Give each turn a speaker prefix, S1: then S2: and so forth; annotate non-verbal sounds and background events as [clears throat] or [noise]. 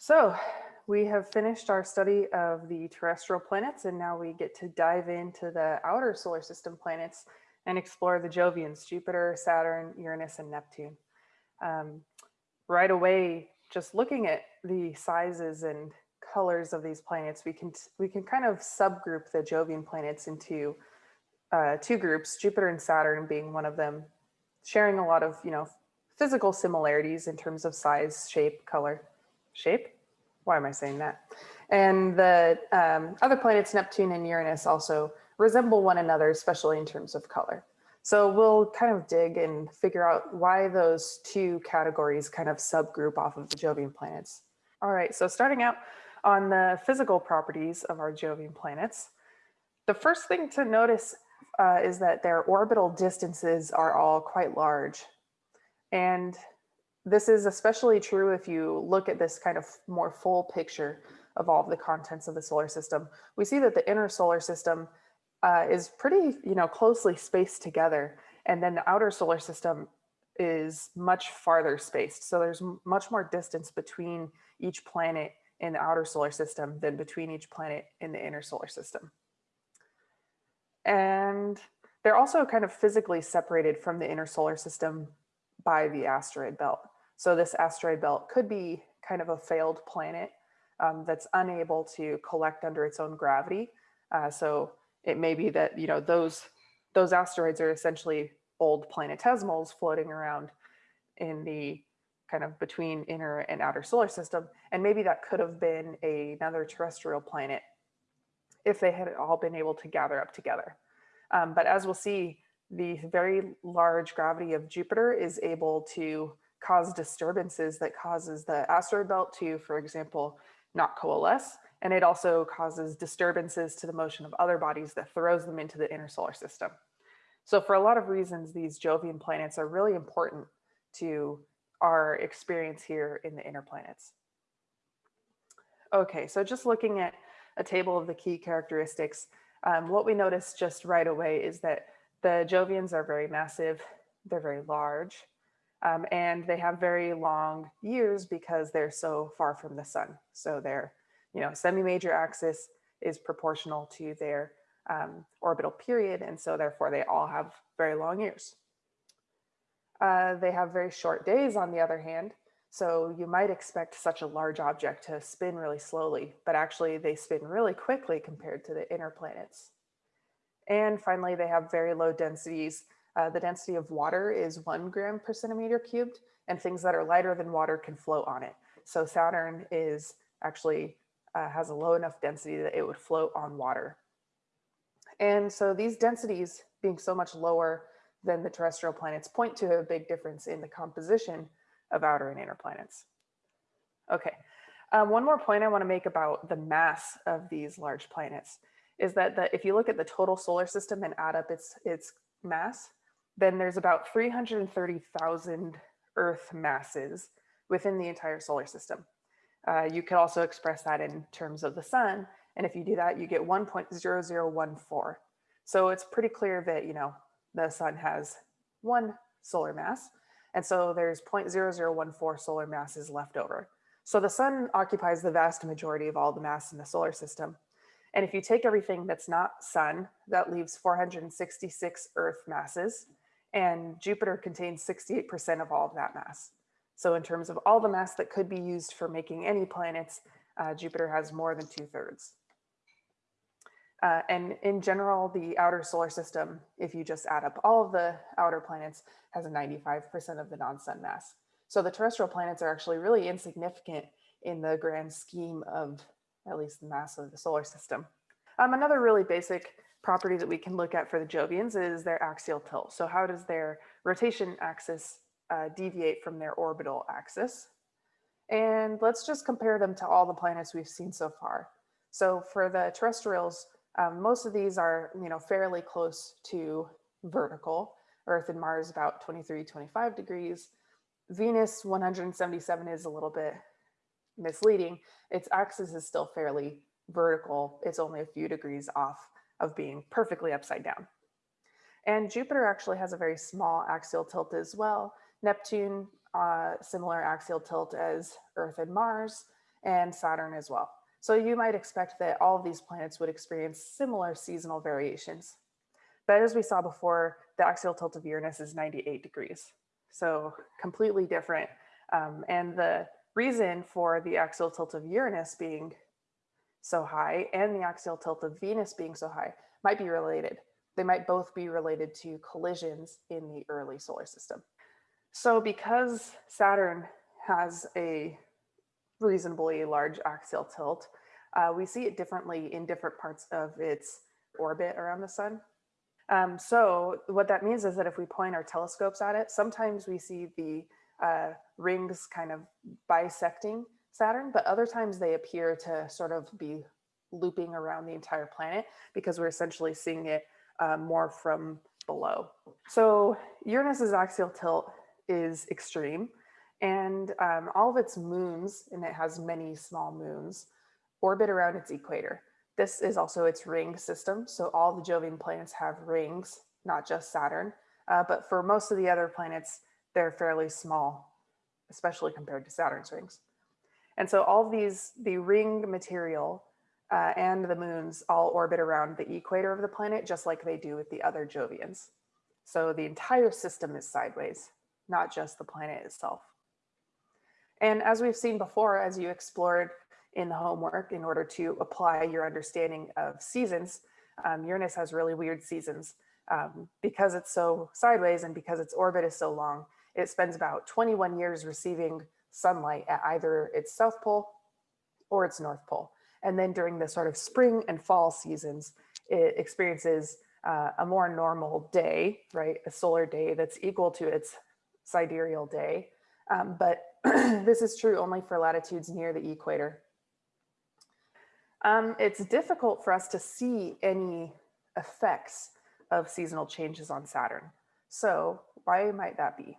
S1: So we have finished our study of the terrestrial planets and now we get to dive into the outer solar system planets and explore the Jovians, Jupiter, Saturn, Uranus, and Neptune. Um, right away, just looking at the sizes and colors of these planets, we can we can kind of subgroup the Jovian planets into uh, two groups, Jupiter and Saturn being one of them, sharing a lot of you know physical similarities in terms of size, shape, color shape. Why am I saying that? And the um, other planets, Neptune and Uranus, also resemble one another, especially in terms of color. So we'll kind of dig and figure out why those two categories kind of subgroup off of the Jovian planets. All right, so starting out on the physical properties of our Jovian planets, the first thing to notice uh, is that their orbital distances are all quite large. And this is especially true if you look at this kind of more full picture of all of the contents of the solar system. We see that the inner solar system uh, is pretty, you know, closely spaced together. And then the outer solar system is much farther spaced. So there's much more distance between each planet in the outer solar system than between each planet in the inner solar system. And they're also kind of physically separated from the inner solar system by the asteroid belt. So this asteroid belt could be kind of a failed planet um, that's unable to collect under its own gravity. Uh, so it may be that, you know, those, those asteroids are essentially old planetesimals floating around in the kind of between inner and outer solar system. And maybe that could have been a, another terrestrial planet if they had all been able to gather up together. Um, but as we'll see, the very large gravity of Jupiter is able to cause disturbances that causes the asteroid belt to, for example, not coalesce. And it also causes disturbances to the motion of other bodies that throws them into the inner solar system. So for a lot of reasons, these Jovian planets are really important to our experience here in the inner planets. Okay, so just looking at a table of the key characteristics, um, what we notice just right away is that the Jovians are very massive, they're very large, um, and they have very long years because they're so far from the sun. So their, you know, semi-major axis is proportional to their um, orbital period. And so therefore they all have very long years. Uh, they have very short days on the other hand. So you might expect such a large object to spin really slowly, but actually they spin really quickly compared to the inner planets. And finally, they have very low densities uh, the density of water is one gram per centimeter cubed and things that are lighter than water can float on it. So Saturn is actually uh, has a low enough density that it would float on water. And so these densities being so much lower than the terrestrial planets point to a big difference in the composition of outer and inner planets. Okay, um, one more point I wanna make about the mass of these large planets is that the, if you look at the total solar system and add up its, its mass, then there's about 330,000 Earth masses within the entire solar system. Uh, you could also express that in terms of the sun. And if you do that, you get 1.0014. So it's pretty clear that, you know, the sun has one solar mass. And so there's 0.0014 solar masses left over. So the sun occupies the vast majority of all the mass in the solar system. And if you take everything that's not sun, that leaves 466 Earth masses and Jupiter contains 68% of all of that mass. So in terms of all the mass that could be used for making any planets, uh, Jupiter has more than two thirds. Uh, and in general, the outer solar system, if you just add up all of the outer planets, has a 95% of the non-sun mass. So the terrestrial planets are actually really insignificant in the grand scheme of at least the mass of the solar system. Um, another really basic property that we can look at for the Jovians is their axial tilt. So how does their rotation axis uh, deviate from their orbital axis? And let's just compare them to all the planets we've seen so far. So for the terrestrials, um, most of these are you know, fairly close to vertical. Earth and Mars about 23, 25 degrees. Venus 177 is a little bit misleading. Its axis is still fairly vertical. It's only a few degrees off of being perfectly upside down. And Jupiter actually has a very small axial tilt as well. Neptune, uh, similar axial tilt as Earth and Mars. and Saturn as well. So you might expect that all of these planets would experience similar seasonal variations. But as we saw before, the axial tilt of Uranus is 98 degrees. So completely different. Um, and the reason for the axial tilt of Uranus being so high and the axial tilt of Venus being so high might be related. They might both be related to collisions in the early solar system. So because Saturn has a reasonably large axial tilt, uh, we see it differently in different parts of its orbit around the sun. Um, so what that means is that if we point our telescopes at it, sometimes we see the uh, rings kind of bisecting Saturn, but other times they appear to sort of be looping around the entire planet because we're essentially seeing it uh, more from below. So Uranus's axial tilt is extreme and um, all of its moons, and it has many small moons, orbit around its equator. This is also its ring system. So all the Jovian planets have rings, not just Saturn. Uh, but for most of the other planets, they're fairly small, especially compared to Saturn's rings. And so all these, the ring material uh, and the moons all orbit around the equator of the planet, just like they do with the other Jovians. So the entire system is sideways, not just the planet itself. And as we've seen before, as you explored in the homework in order to apply your understanding of seasons, um, Uranus has really weird seasons. Um, because it's so sideways and because its orbit is so long, it spends about 21 years receiving sunlight at either its south pole or its north pole. And then during the sort of spring and fall seasons, it experiences uh, a more normal day, right? A solar day that's equal to its sidereal day. Um, but [clears throat] this is true only for latitudes near the equator. Um, it's difficult for us to see any effects of seasonal changes on Saturn. So why might that be?